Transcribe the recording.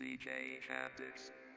DJ Chaptix.